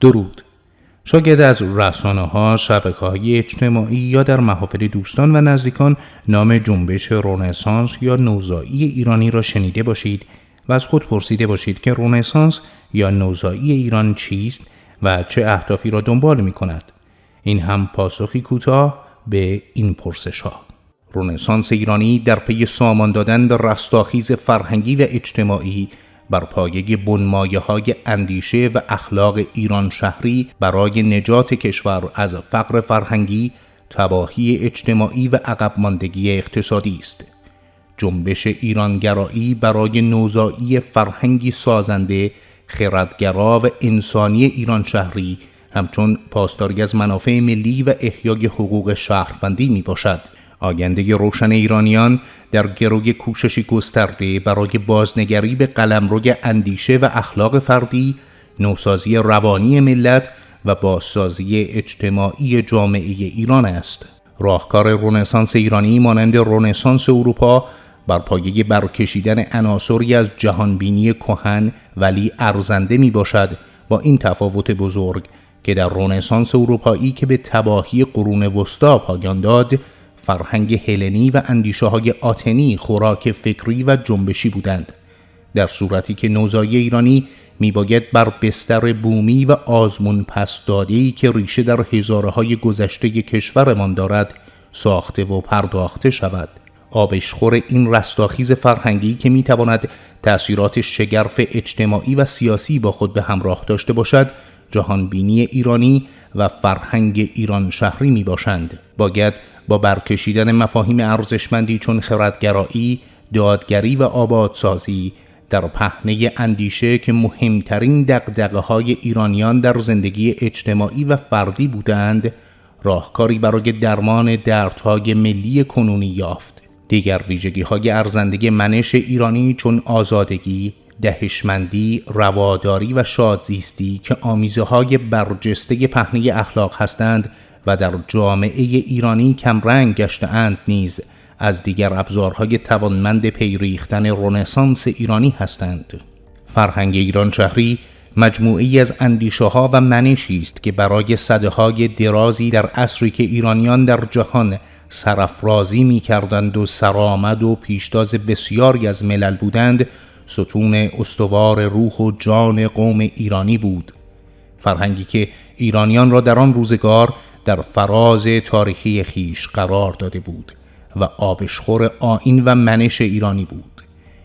درود شاید از رسانه ها، شبکه های اجتماعی یا در محافل دوستان و نزدیکان نام جنبش رونسانس یا نوزایی ایرانی را شنیده باشید و از خود پرسیده باشید که رونسانس یا نوزایی ایران چیست و چه اهدافی را دنبال می کند. این هم پاسخی کوتاه به این پرسش ها. رونسانس ایرانی در پی سامان دادن به رستاخیز فرهنگی و اجتماعی بر پایه بنمایه های اندیشه و اخلاق ایران شهری برای نجات کشور از فقر فرهنگی، تباهی اجتماعی و عقب ماندگی اقتصادی است. جنبش ایرانگرایی برای نوزایی فرهنگی سازنده، خردگرا و انسانی ایران شهری همچون پاسداری از منافع ملی و احیای حقوق شهروندی می باشد. آینده روشن ایرانیان در گروی کوششی گسترده برای بازنگری به قلمروی اندیشه و اخلاق فردی، نوسازی روانی ملت و بازسازی اجتماعی جامعه ایران است. راهکار رونسانس ایرانی مانند رونسانس اروپا بر پایه برکشیدن عناصری از جهانبینی کهن ولی ارزنده می باشد با این تفاوت بزرگ که در رونسانس اروپایی که به تباهی قرون وسطا پایان داد فرهنگ هلنی و اندیشه های آتنی خوراک فکری و جنبشی بودند در صورتی که نوزایی ایرانی میباید بر بستر بومی و آزمون پس که ریشه در هزاره های گذشته کشورمان دارد ساخته و پرداخته شود آبشخور این رستاخیز فرهنگی که می‌تواند تأثیرات شگرف اجتماعی و سیاسی با خود به همراه داشته باشد جهانبینی ایرانی و فرهنگ ایران شهری می باشند. باید با برکشیدن مفاهیم ارزشمندی چون خردگرایی، دادگری و آبادسازی در پهنه اندیشه که مهمترین دقدقه های ایرانیان در زندگی اجتماعی و فردی بودند راهکاری برای درمان دردهای ملی کنونی یافت. دیگر ویژگی های ارزنده منش ایرانی چون آزادگی، دهشمندی، رواداری و شادزیستی که آمیزه های برجسته پهنه اخلاق هستند و در جامعه ایرانی کمرنگ گشتهاند نیز. از دیگر ابزارهای توانمند پیریختن رنسانس ایرانی هستند. فرهنگ ایران شهری مجموعی از اندیشه ها و منشی است که برای صده های درازی در عصری که ایرانیان در جهان سرافرازی می کردند و سرآمد و پیشتاز بسیاری از ملل بودند ستون استوار روح و جان قوم ایرانی بود. فرهنگی که ایرانیان را در آن روزگار در فراز تاریخی خیش قرار داده بود و آبشخور آین و منش ایرانی بود.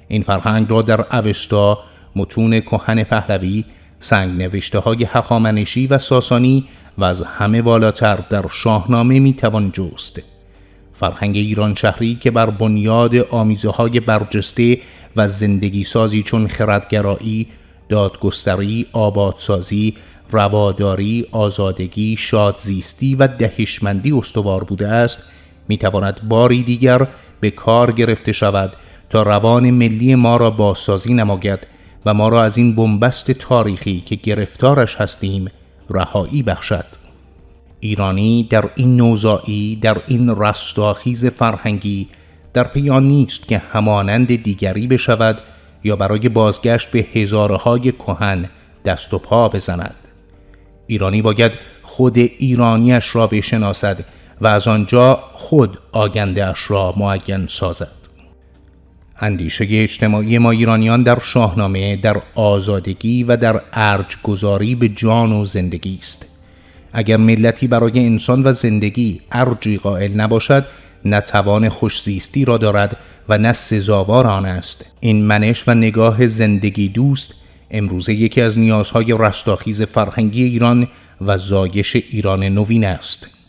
این فرهنگ را در اوستا متون کهن پهلوی سنگ نوشته های هخامنشی و ساسانی و از همه بالاتر در شاهنامه می‌توان جست. فرهنگ ایران شهری که بر بنیاد آمیزه های برجسته و زندگی سازی چون خردگرایی، دادگستری، آبادسازی، رواداری، آزادگی، شادزیستی و دهشمندی استوار بوده است. می‌تواند باری دیگر به کار گرفته شود تا روان ملی ما را بازسازی نماید و ما را از این بنبست تاریخی که گرفتارش هستیم رهایی بخشد. ایرانی در این نوزایی در این رستاخیز فرهنگی در پی نیست که همانند دیگری بشود یا برای بازگشت به هزاره های کهن دست و پا بزند. ایرانی باید خود ایرانیش را بشناسد و از آنجا خود آگندهاش را معین سازد. اندیشه اجتماعی ما ایرانیان در شاهنامه در آزادگی و در ارج گذاری به جان و زندگی است. اگر ملتی برای انسان و زندگی ارجی قائل نباشد نه توان خوشزیستی را دارد و نه سزاوار آن است. این منش و نگاه زندگی دوست امروزه یکی از نیازهای رستاخیز فرهنگی ایران و زایش ایران نوین است.